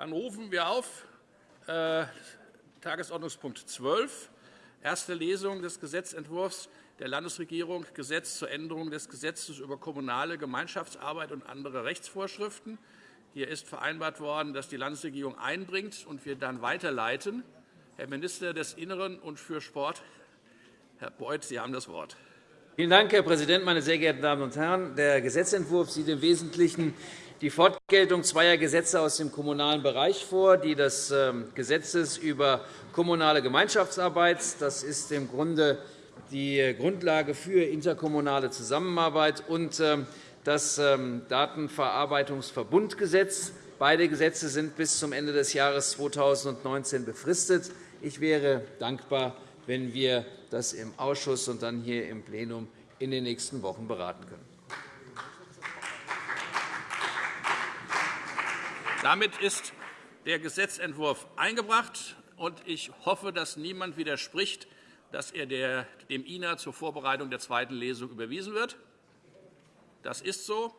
Dann rufen wir auf äh, Tagesordnungspunkt 12, erste Lesung des Gesetzentwurfs der Landesregierung Gesetz zur Änderung des Gesetzes über kommunale Gemeinschaftsarbeit und andere Rechtsvorschriften. Hier ist vereinbart worden, dass die Landesregierung einbringt und wir dann weiterleiten. Herr Minister des Innern und für Sport, Herr Beuth, Sie haben das Wort. Vielen Dank, Herr Präsident, meine sehr geehrten Damen und Herren! Der Gesetzentwurf sieht im Wesentlichen die Fortgeltung zweier Gesetze aus dem kommunalen Bereich vor, die des ähm, Gesetzes über kommunale Gemeinschaftsarbeit. Das ist im Grunde die Grundlage für interkommunale Zusammenarbeit und ähm, das ähm, Datenverarbeitungsverbundgesetz. Beide Gesetze sind bis zum Ende des Jahres 2019 befristet. Ich wäre dankbar, wenn wir das im Ausschuss und dann hier im Plenum in den nächsten Wochen beraten können. Damit ist der Gesetzentwurf eingebracht. und Ich hoffe, dass niemand widerspricht, dass er dem INA zur Vorbereitung der zweiten Lesung überwiesen wird. Das ist so.